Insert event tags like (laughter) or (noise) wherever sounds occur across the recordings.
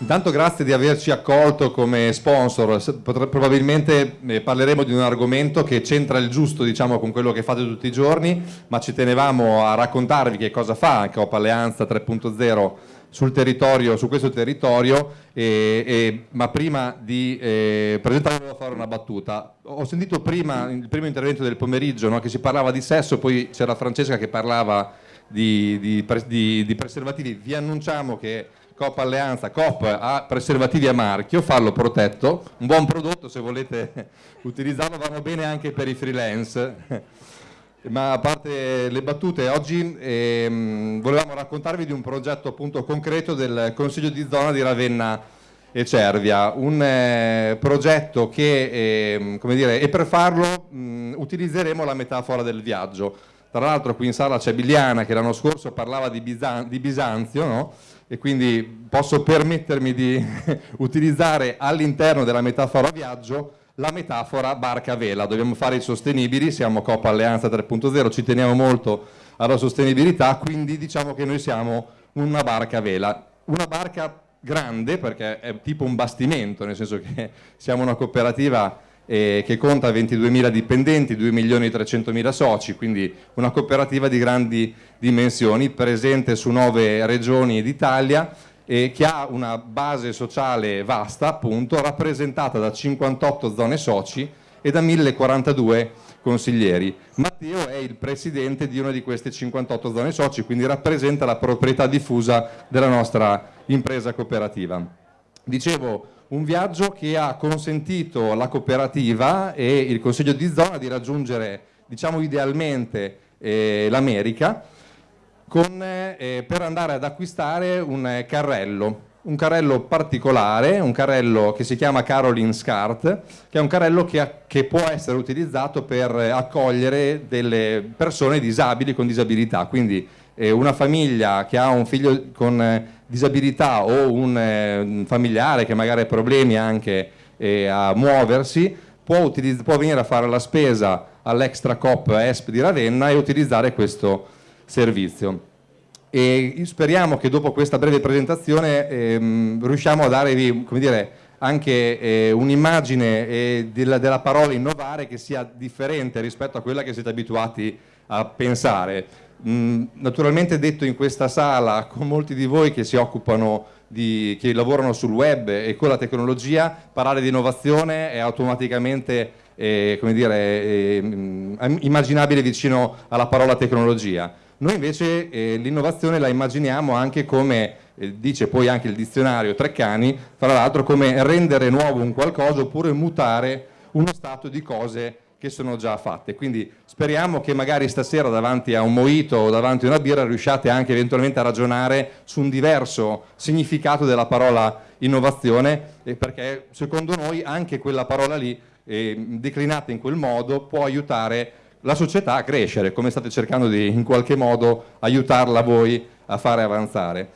Intanto grazie di averci accolto come sponsor, probabilmente eh, parleremo di un argomento che c'entra il giusto diciamo, con quello che fate tutti i giorni, ma ci tenevamo a raccontarvi che cosa fa Coop Alleanza 3.0 sul territorio, su questo territorio, e, e, ma prima di eh, presentarlo volevo fare una battuta. Ho sentito prima, il primo intervento del pomeriggio, no, che si parlava di sesso, poi c'era Francesca che parlava di, di, di, di preservativi. Vi annunciamo che Coop Alleanza, Coop ha preservativi a marchio, fallo protetto, un buon prodotto se volete (laughs) utilizzarlo, vanno bene anche per i freelance. (laughs) Ma a parte le battute, oggi ehm, volevamo raccontarvi di un progetto appunto concreto del Consiglio di zona di Ravenna e Cervia, un eh, progetto che, eh, come dire, e per farlo mh, utilizzeremo la metafora del viaggio. Tra l'altro qui in sala c'è Biliana che l'anno scorso parlava di, Bisan di Bisanzio, no? E quindi posso permettermi di (laughs) utilizzare all'interno della metafora viaggio la metafora barca vela. Dobbiamo fare i sostenibili, siamo Coppa Alleanza 3.0, ci teniamo molto alla sostenibilità, quindi diciamo che noi siamo una barca vela. Una barca grande perché è tipo un bastimento, nel senso che (laughs) siamo una cooperativa eh, che conta 22.000 dipendenti, 2.300.000 soci, quindi una cooperativa di grandi dimensioni, presente su nove regioni d'Italia e che ha una base sociale vasta, appunto, rappresentata da 58 zone soci e da 1.042 consiglieri. Matteo è il presidente di una di queste 58 zone soci, quindi rappresenta la proprietà diffusa della nostra impresa cooperativa. Dicevo, un viaggio che ha consentito alla cooperativa e il Consiglio di zona di raggiungere, diciamo idealmente, eh, l'America eh, per andare ad acquistare un eh, carrello, un carrello particolare, un carrello che si chiama Caroline Scart, che è un carrello che, che può essere utilizzato per accogliere delle persone disabili con disabilità, quindi eh, una famiglia che ha un figlio con eh, disabilità o un, eh, familiare che magari ha problemi anche eh, a muoversi, può, può, venire a fare la spesa all'Extra Cop ESP di Ravenna e utilizzare questo servizio. E speriamo che dopo questa breve presentazione ehm, riusciamo a darvi come dire, anche eh, un'immagine eh, della, della parola innovare che sia differente rispetto a quella che siete abituati a pensare naturalmente detto in questa sala con molti di voi che si occupano di, che lavorano sul web e con la tecnologia, parlare di innovazione è automaticamente eh, dire, eh, immaginabile vicino alla parola tecnologia. Noi invece eh, l'innovazione la immaginiamo anche come, eh, dice poi anche il dizionario Treccani, fra l'altro come rendere nuovo un qualcosa oppure mutare uno stato di cose che sono già fatte. Quindi speriamo che magari stasera davanti a un moito o davanti a una birra riusciate anche eventualmente a ragionare su un diverso significato della parola innovazione perché secondo noi anche quella parola lì eh, declinata in quel modo può aiutare la società a crescere come state cercando di in qualche modo aiutarla voi a fare avanzare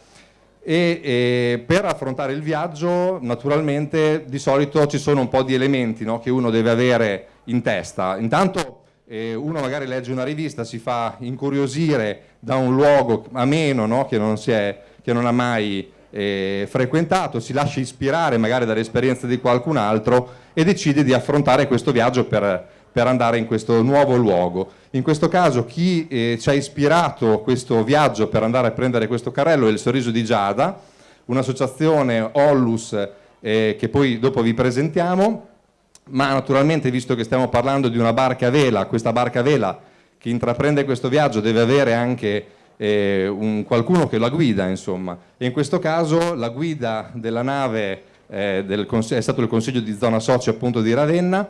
e, e, per affrontare il viaggio naturalmente di solito ci sono un po' di elementi no, che uno deve avere in testa. Intanto eh, uno magari legge una rivista, si fa incuriosire da un luogo ameno no, che, non è, che, non ha mai eh, frequentato, si lascia ispirare magari dall'esperienza di qualcun altro e decide di affrontare questo viaggio per, per andare in questo nuovo luogo. In questo caso chi eh, ci ha ispirato questo viaggio per andare a prendere questo carrello è il Sorriso di Giada, un'associazione Ollus eh, che poi dopo vi presentiamo, ma naturalmente visto che stiamo parlando di una barca a vela, questa barca a vela che intraprende questo viaggio deve avere anche eh, un, qualcuno che la guida insomma. E in questo caso la guida della nave eh, del, è stato il consiglio di zona socio appunto di Ravenna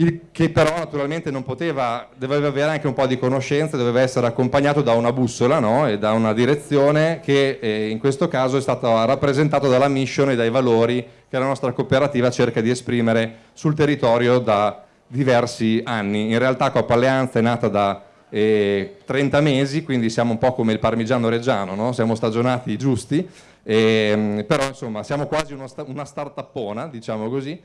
il, che però naturalmente non poteva, doveva avere anche un po' di conoscenza, doveva essere accompagnato da una bussola no? e da una direzione che eh, in questo caso è stata rappresentata dalla mission e dai valori che la nostra cooperativa cerca di esprimere sul territorio da diversi anni. In realtà Coppa Alleanza è nata da eh, 30 mesi, quindi siamo un po' come il parmigiano reggiano, no? siamo stagionati giusti, eh, però insomma siamo quasi uno, una start-upona, diciamo così,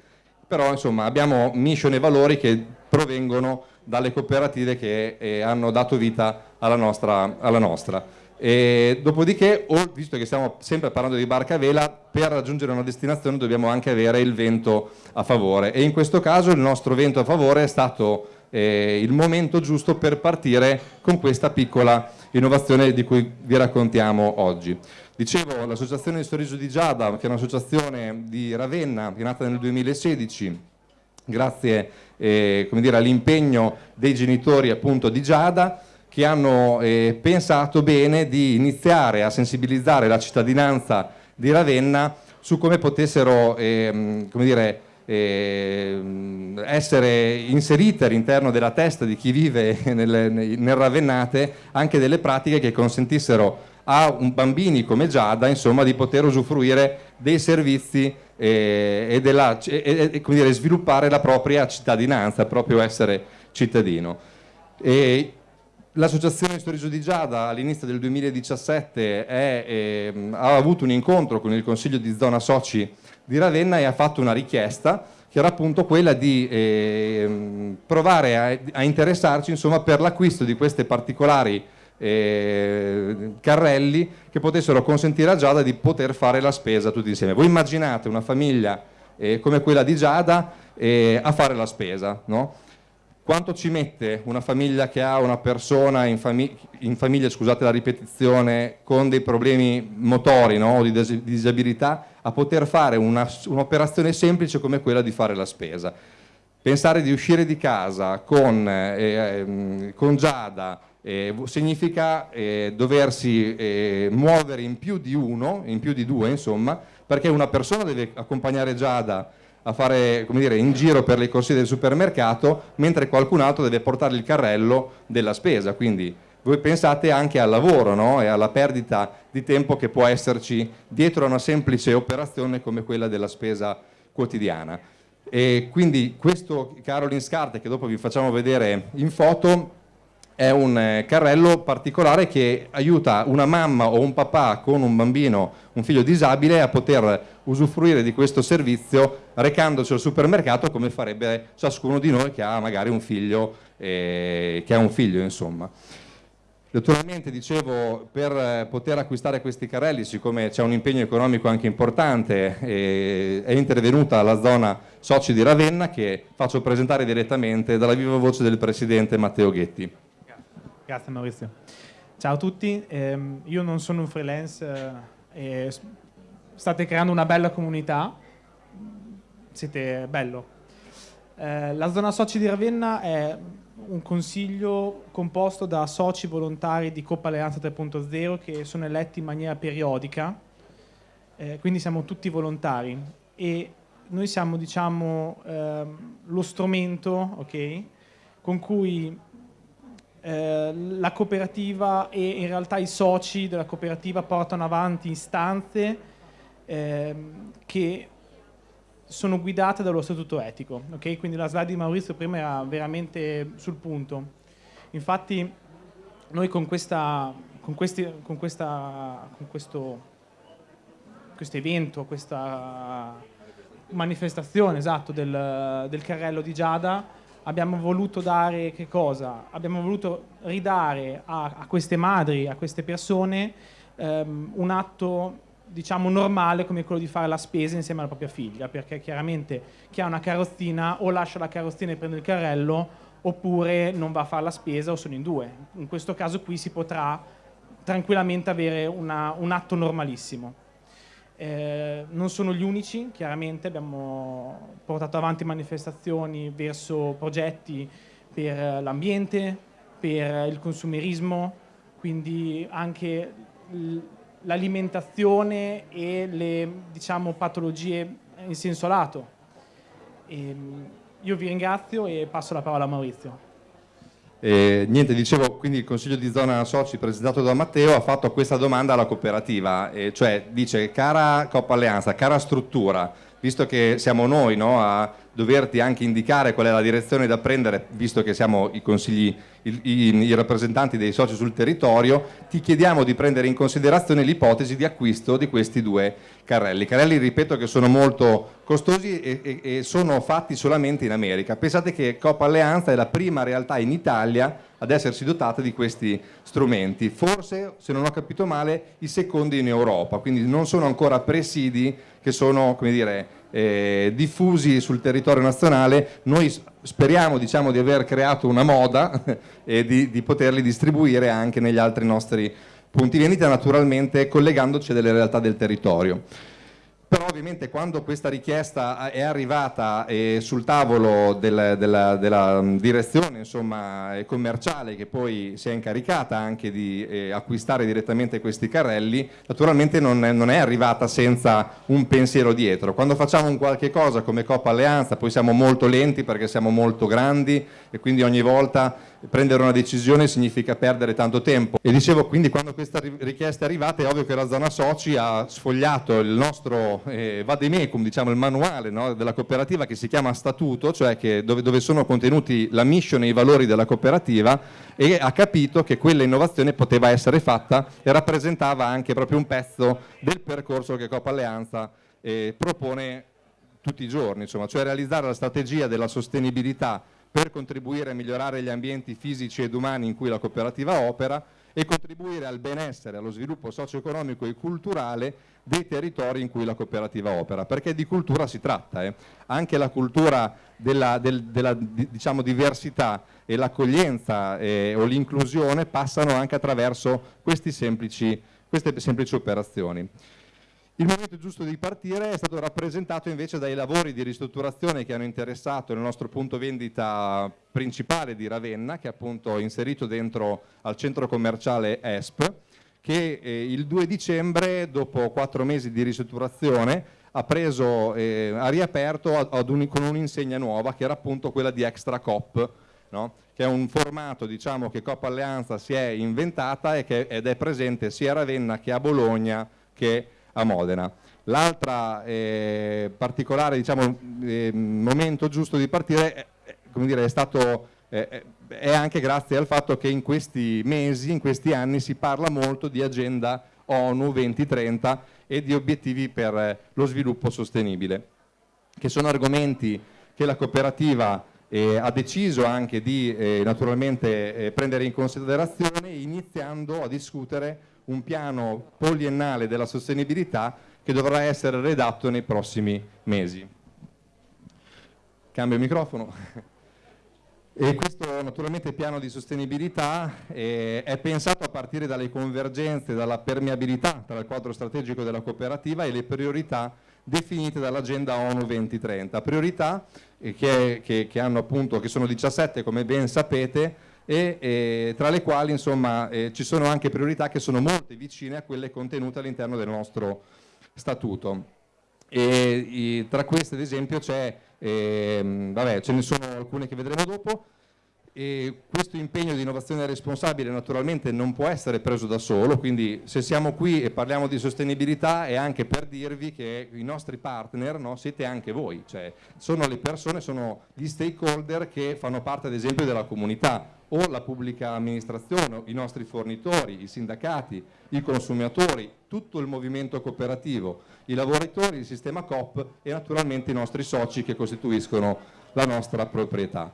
però insomma abbiamo mission e valori che provengono dalle cooperative che eh, hanno dato vita alla nostra. Alla nostra. Dopodiché, visto che stiamo sempre parlando di barca a vela, per raggiungere una destinazione dobbiamo anche avere il vento a favore e in questo caso il nostro vento a favore è stato eh, il momento giusto per partire con questa piccola innovazione di cui vi raccontiamo oggi. Dicevo, l'associazione di Sorriso di Giada, che è un'associazione di Ravenna, che è nata nel 2016, grazie eh, all'impegno dei genitori appunto di Giada, che hanno eh, pensato bene di iniziare a sensibilizzare la cittadinanza di Ravenna su come potessero eh, come dire, eh, essere inserite all'interno della testa di chi vive (laughs) nel, nel Ravennate anche delle pratiche che consentissero a bambini come Giada insomma, di poter usufruire dei servizi eh, e, della, e, e dire, sviluppare la propria cittadinanza, proprio essere cittadino. E L'associazione Storico di Giada all'inizio del 2017 è, eh, ha avuto un incontro con il Consiglio di Zona Soci di Ravenna e ha fatto una richiesta che era appunto quella di eh, provare a, a, interessarci insomma, per l'acquisto di questi particolari eh, carrelli che potessero consentire a Giada di poter fare la spesa tutti insieme. Voi immaginate una famiglia eh, come quella di Giada eh, a fare la spesa, no? Quanto ci mette una famiglia che ha una persona in, famig in famiglia, scusate la ripetizione, con dei problemi motori no? di disabilità a poter fare un'operazione un semplice come quella di fare la spesa? Pensare di uscire di casa con, eh, ehm, con Giada eh, significa eh, doversi eh, muovere in più di uno, in più di due insomma, perché una persona deve accompagnare Giada a fare dire, in giro per le corsie del supermercato, mentre qualcun altro deve portare il carrello della spesa. Quindi voi pensate anche al lavoro no? e alla perdita di tempo che può esserci dietro a una semplice operazione come quella della spesa quotidiana. E quindi questo Caroline Scarte, che dopo vi facciamo vedere in foto, è un eh, carrello particolare che aiuta una mamma o un papà con un bambino, un figlio disabile a poter usufruire di questo servizio recandosi al supermercato come farebbe ciascuno di noi che ha magari un figlio, eh, che ha un figlio insomma. Naturalmente dicevo per eh, poter acquistare questi carrelli siccome c'è un impegno economico anche importante è intervenuta la zona soci di Ravenna che faccio presentare direttamente dalla viva voce del presidente Matteo Ghetti. Grazie Maurizio. Ciao a tutti, eh, io non sono un freelance eh, state creando una bella comunità, siete bello. Eh, la zona soci di Ravenna è un consiglio composto da soci volontari di Coppa Alleanza 3.0 che sono eletti in maniera periodica, eh, quindi siamo tutti volontari. E noi siamo diciamo ehm, lo strumento okay, con cui eh, la cooperativa e in realtà i soci della cooperativa portano avanti istanze eh, che sono guidate dallo statuto etico. Okay? Quindi la slide di Maurizio prima era veramente sul punto. Infatti noi con, questa, con, questi, con, questa, con questo, questo evento, questa manifestazione esatto, del, del carrello di Giada, abbiamo voluto dare che cosa? Abbiamo voluto ridare a, a queste madri, a queste persone ehm, un atto diciamo normale come quello di fare la spesa insieme alla propria figlia perché chiaramente chi ha una carrozzina o lascia la carrozzina e prende il carrello oppure non va a fare la spesa o sono in due. In questo caso qui si potrà tranquillamente avere una, un atto normalissimo. Eh, non sono gli unici, chiaramente abbiamo portato avanti manifestazioni verso progetti per l'ambiente, per il consumerismo, quindi anche l'alimentazione e le diciamo, patologie in senso lato. E, ehm, io vi ringrazio e passo la parola a Maurizio. Eh, niente, dicevo, quindi il Consiglio di Zona Soci presentato da Matteo ha fatto questa domanda alla cooperativa, eh, cioè dice cara Coppa Alleanza, cara struttura, visto che siamo noi no, a doverti anche indicare qual è la direzione da prendere, visto che siamo i, consigli, i, i, i rappresentanti dei soci sul territorio, ti chiediamo di prendere in considerazione l'ipotesi di acquisto di questi due carrelli. Carrelli, ripeto, che sono molto costosi e, e, e sono fatti solamente in America. Pensate che Coppa Alleanza è la prima realtà in Italia ad essersi dotate di questi strumenti. Forse, se non ho capito male, i secondi in Europa, quindi non sono ancora presidi che sono dire, eh, diffusi sul territorio nazionale. Noi speriamo diciamo, di aver creato una moda (laughs) e di, di poterli distribuire anche negli altri nostri punti vendita, naturalmente collegandoci a delle realtà del territorio però ovviamente quando questa richiesta è arrivata eh, sul tavolo del, della, della, mm, direzione insomma, commerciale che poi si è incaricata anche di eh, acquistare direttamente questi carrelli, naturalmente non è, non è, arrivata senza un pensiero dietro. Quando facciamo un qualche cosa come Coppa Alleanza poi siamo molto lenti perché siamo molto grandi e quindi ogni volta prendere una decisione significa perdere tanto tempo. E dicevo, quindi quando questa richiesta è arrivata è ovvio che la zona soci ha sfogliato il nostro eh, vademecum, diciamo il manuale no, della cooperativa che si chiama statuto, cioè dove, dove, sono contenuti la mission e i valori della cooperativa e ha capito che quella innovazione poteva essere fatta e rappresentava anche proprio un pezzo del percorso che Copa Alleanza eh, propone tutti i giorni, insomma, cioè realizzare la strategia della sostenibilità per contribuire a migliorare gli ambienti fisici ed umani in cui la cooperativa opera e contribuire al benessere, allo sviluppo socio-economico e culturale dei territori in cui la cooperativa opera, perché di cultura si tratta, eh. anche la cultura della, del, della diciamo, diversità e l'accoglienza eh, o l'inclusione passano anche attraverso semplici, queste semplici operazioni. Il momento giusto di partire è stato rappresentato invece dai lavori di ristrutturazione che hanno interessato il nostro punto vendita principale di Ravenna, che è appunto inserito dentro al centro commerciale ESP, che eh, il 2 dicembre, dopo quattro mesi di ristrutturazione, ha, preso, eh, ha riaperto ad un, con un'insegna nuova, che era appunto quella di Extra Cop, no? che è un formato diciamo, che Coppa Alleanza si è inventata che, ed è presente sia a Ravenna che a Bologna che a Modena. L'altro eh, particolare diciamo, eh, momento giusto di partire è, dire, è stato eh, è anche grazie al fatto che in questi mesi, in questi anni si parla molto di agenda ONU 2030 e di obiettivi per lo sviluppo sostenibile, che sono argomenti che la cooperativa eh, ha deciso anche di eh, naturalmente eh, prendere in considerazione iniziando a discutere un piano poliennale della sostenibilità che dovrà essere redatto nei prossimi mesi. Cambio il microfono. E questo naturalmente piano di sostenibilità eh, è pensato a partire dalle convergenze, dalla permeabilità tra il quadro strategico della cooperativa e le priorità definite dall'agenda ONU 2030. Priorità eh, che, che, che, appunto, che sono 17 come ben sapete e, e tra le quali insomma, eh, ci sono anche priorità che sono molto vicine a quelle contenute all'interno del nostro statuto. E, e, tra queste ad esempio c'è, eh, vabbè ce ne sono alcune che vedremo dopo, e questo impegno di innovazione responsabile naturalmente non può essere preso da solo, quindi se siamo qui e parliamo di sostenibilità è anche per dirvi che i nostri partner no, siete anche voi, cioè sono le persone, sono gli stakeholder che fanno parte ad esempio della comunità. O la pubblica amministrazione, i nostri fornitori, i sindacati, i consumatori, tutto il movimento cooperativo, i lavoratori, il sistema COP e naturalmente i nostri soci che costituiscono la nostra proprietà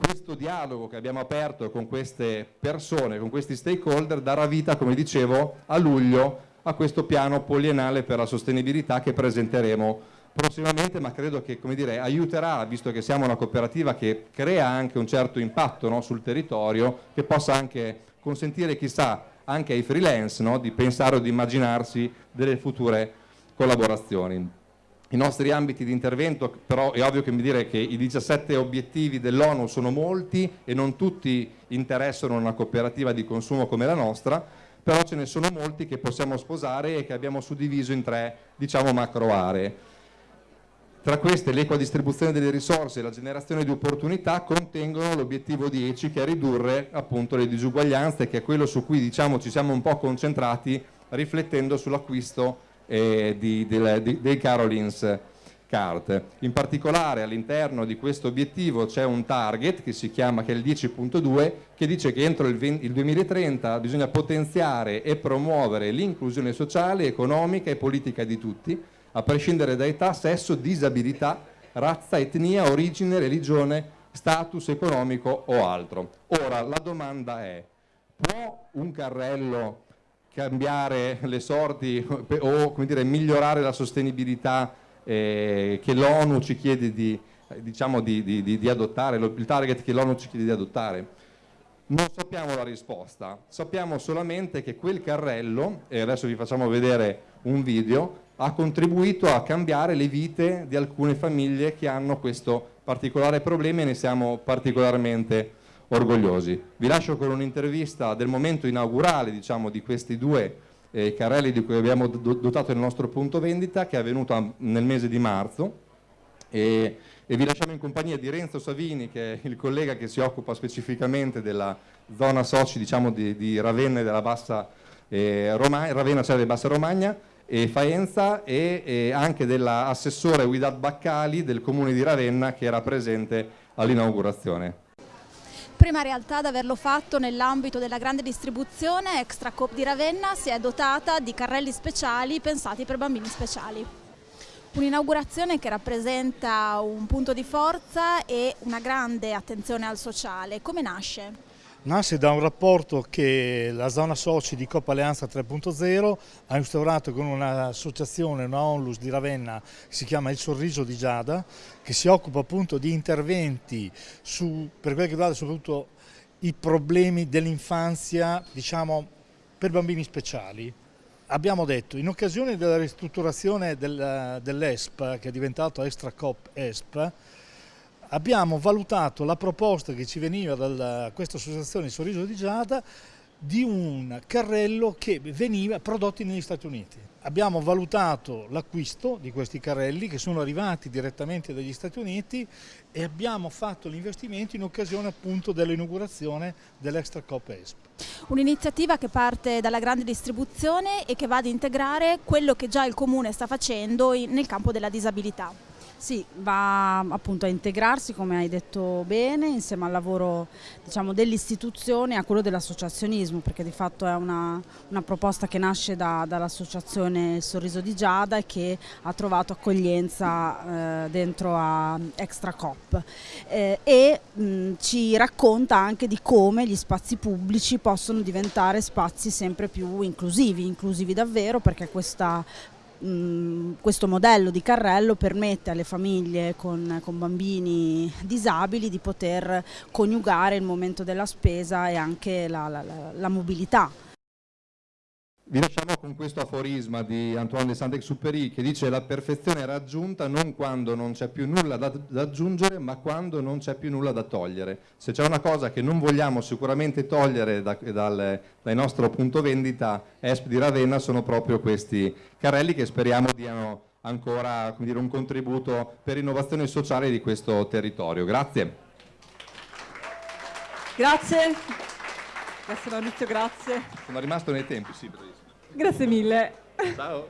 questo dialogo che abbiamo aperto con queste persone, con questi stakeholder, darà vita, come dicevo, a luglio a questo piano poliennale per la sostenibilità che presenteremo prossimamente, ma credo che dire, aiuterà, visto che siamo una cooperativa che crea anche un certo impatto no, sul territorio, che possa anche consentire, chissà, anche ai freelance no, di pensare o di immaginarsi delle future collaborazioni. I nostri ambiti di intervento, però è ovvio che mi dire che i 17 obiettivi dell'ONU sono molti e non tutti interessano una cooperativa di consumo come la nostra, però ce ne sono molti che possiamo sposare e che abbiamo suddiviso in tre diciamo, macro aree. Tra queste l'equa distribuzione delle risorse e la generazione di opportunità contengono l'obiettivo 10 che è ridurre appunto le disuguaglianze che è quello su cui diciamo, ci siamo un po' concentrati riflettendo sull'acquisto eh, di, di, di, dei Carolins Card. In particolare all'interno di questo obiettivo c'è un target che si chiama che è il 10.2 che dice che entro il, 20, il 2030 bisogna potenziare e promuovere l'inclusione sociale, economica e politica di tutti, a prescindere da età, sesso, disabilità, razza, etnia, origine, religione status economico o altro. Ora, la domanda è, può un carrello cambiare le sorti o dire, migliorare la sostenibilità eh, che l'ONU ci chiede di, diciamo, di, di, di adottare, il target che l'ONU ci chiede di adottare? Non sappiamo la risposta, sappiamo solamente che quel carrello, e adesso vi facciamo vedere un video, ha contribuito a cambiare le vite di alcune famiglie che hanno questo particolare problema e ne siamo particolarmente orgogliosi. Vi lascio con un'intervista del momento inaugurale diciamo, di questi due eh, carrelli di cui abbiamo dotato il nostro punto vendita che è avvenuto nel mese di marzo e, e, vi lasciamo in compagnia di Renzo Savini che è il collega che si occupa specificamente della zona soci diciamo, di, di, Ravenna e della Bassa eh, Romagna, Ravenna cioè Bassa Romagna e Faenza e, e anche dell'assessore Guidat Baccali del comune di Ravenna che era presente all'inaugurazione. Prima realtà ad averlo fatto nell'ambito della grande distribuzione, Extra Coop di Ravenna si è dotata di carrelli speciali pensati per bambini speciali. Un'inaugurazione che rappresenta un punto di forza e una grande attenzione al sociale. Come nasce? Nasce da un rapporto che la zona soci di Coppa Alleanza 3.0 ha instaurato con un'associazione, una onlus di Ravenna che si chiama Il Sorriso di Giada, che si occupa appunto di interventi su, per quel che riguarda soprattutto i problemi dell'infanzia, diciamo, per bambini speciali. Abbiamo detto, in occasione della ristrutturazione del, dell'ESP, che è diventato Extra Cop ESP, abbiamo valutato la proposta che ci veniva da questa associazione Sorriso di Giada di un carrello che veniva prodotto negli Stati Uniti. Abbiamo valutato l'acquisto di questi carrelli che sono arrivati direttamente dagli Stati Uniti e abbiamo fatto l'investimento in occasione appunto dell'inaugurazione dell'Extra Cop ESP. Un'iniziativa che parte dalla grande distribuzione e che va ad integrare quello che già il Comune sta facendo nel campo della disabilità. Sì, va appunto a integrarsi, come hai detto bene, insieme al lavoro diciamo, dell'istituzione e a quello dell'associazionismo, perché di fatto è una, una proposta che nasce da, dall'associazione Sorriso di Giada e che ha trovato accoglienza eh, dentro a Extra Cop. Eh, e mh, ci racconta anche di come gli spazi pubblici possono diventare spazi sempre più inclusivi, inclusivi davvero perché questa questo modello di carrello permette alle famiglie con, con, bambini disabili di poter coniugare il momento della spesa e anche la, la, la mobilità. Vi lasciamo con questo aforisma di Antoine de Saint-Exupéry che dice la perfezione è raggiunta non quando non c'è più nulla da, da, aggiungere ma quando non c'è più nulla da togliere. Se c'è una cosa che non vogliamo sicuramente togliere da, dal, dal nostro punto vendita ESP di Ravenna sono proprio questi carrelli che speriamo diano ancora dire, un contributo per l'innovazione sociale di questo territorio. Grazie. Grazie. Grazie Maurizio, grazie. Sono rimasto nei tempi, sì. Grazie mille. Ciao.